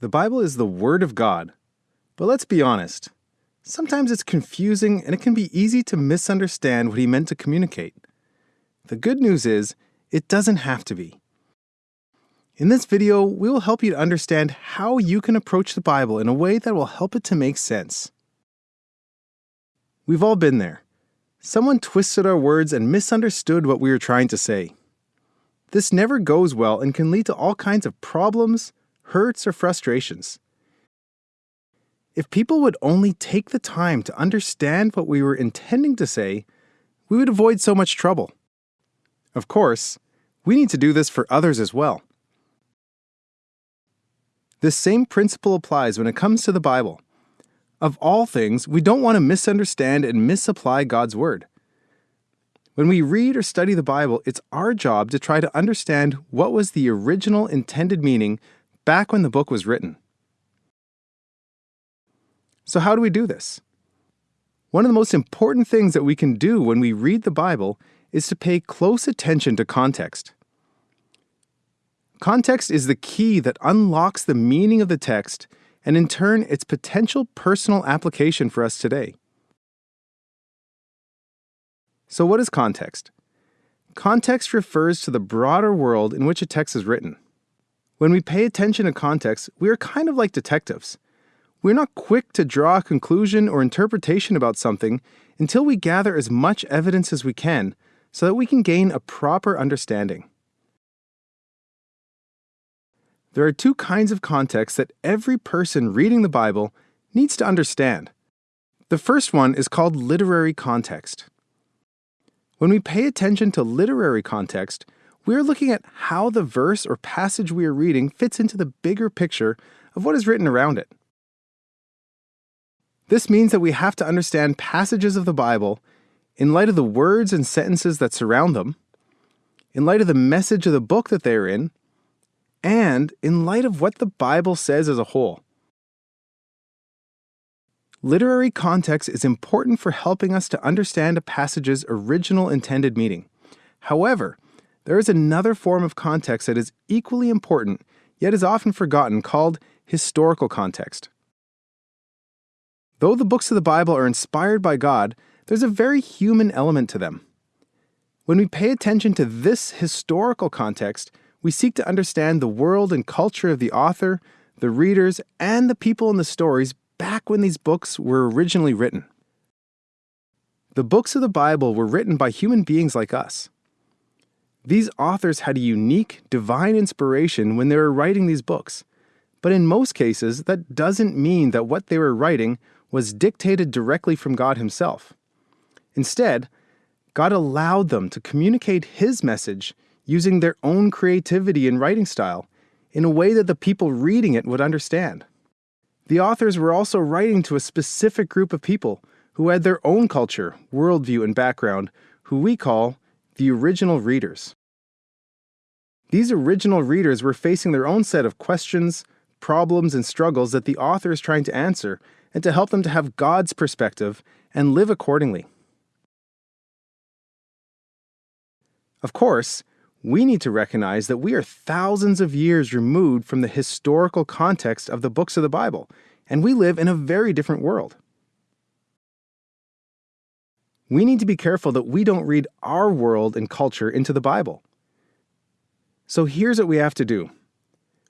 The Bible is the Word of God. But let's be honest, sometimes it's confusing and it can be easy to misunderstand what he meant to communicate. The good news is, it doesn't have to be. In this video, we will help you to understand how you can approach the Bible in a way that will help it to make sense. We've all been there. Someone twisted our words and misunderstood what we were trying to say. This never goes well and can lead to all kinds of problems, hurts, or frustrations. If people would only take the time to understand what we were intending to say, we would avoid so much trouble. Of course, we need to do this for others as well. This same principle applies when it comes to the Bible. Of all things, we don't want to misunderstand and misapply God's Word. When we read or study the Bible, it's our job to try to understand what was the original intended meaning back when the book was written. So, how do we do this? One of the most important things that we can do when we read the Bible is to pay close attention to context. Context is the key that unlocks the meaning of the text and, in turn, its potential personal application for us today. So, what is context? Context refers to the broader world in which a text is written. When we pay attention to context, we are kind of like detectives. We're not quick to draw a conclusion or interpretation about something until we gather as much evidence as we can so that we can gain a proper understanding. There are two kinds of context that every person reading the Bible needs to understand. The first one is called literary context. When we pay attention to literary context, we are looking at how the verse or passage we are reading fits into the bigger picture of what is written around it. This means that we have to understand passages of the Bible in light of the words and sentences that surround them, in light of the message of the book that they are in, and in light of what the Bible says as a whole. Literary context is important for helping us to understand a passage's original intended meaning. However, there is another form of context that is equally important, yet is often forgotten, called historical context. Though the books of the Bible are inspired by God, there's a very human element to them. When we pay attention to this historical context, we seek to understand the world and culture of the author, the readers, and the people in the stories back when these books were originally written. The books of the Bible were written by human beings like us. These authors had a unique, divine inspiration when they were writing these books, but in most cases, that doesn't mean that what they were writing was dictated directly from God Himself. Instead, God allowed them to communicate His message using their own creativity and writing style in a way that the people reading it would understand. The authors were also writing to a specific group of people who had their own culture, worldview, and background, who we call the original readers. These original readers were facing their own set of questions, problems, and struggles that the author is trying to answer and to help them to have God's perspective and live accordingly. Of course, we need to recognize that we are thousands of years removed from the historical context of the books of the Bible, and we live in a very different world. We need to be careful that we don't read our world and culture into the Bible. So here's what we have to do.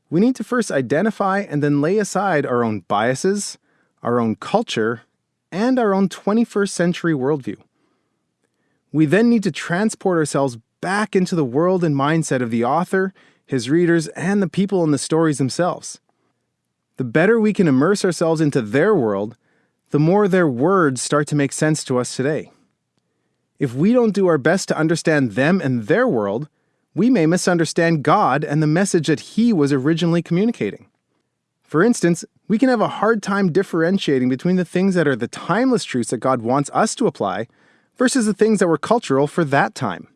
We need to first identify and then lay aside our own biases, our own culture, and our own 21st century worldview. We then need to transport ourselves back into the world and mindset of the author, his readers, and the people in the stories themselves. The better we can immerse ourselves into their world, the more their words start to make sense to us today. If we don't do our best to understand them and their world, we may misunderstand God and the message that He was originally communicating. For instance, we can have a hard time differentiating between the things that are the timeless truths that God wants us to apply versus the things that were cultural for that time.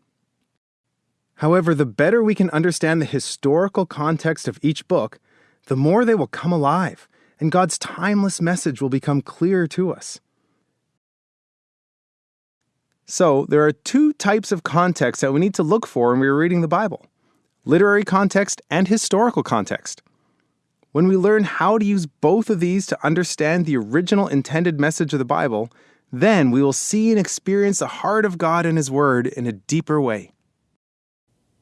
However, the better we can understand the historical context of each book, the more they will come alive, and God's timeless message will become clearer to us. So, there are two types of context that we need to look for when we are reading the Bible literary context and historical context. When we learn how to use both of these to understand the original intended message of the Bible, then we will see and experience the heart of God and His Word in a deeper way.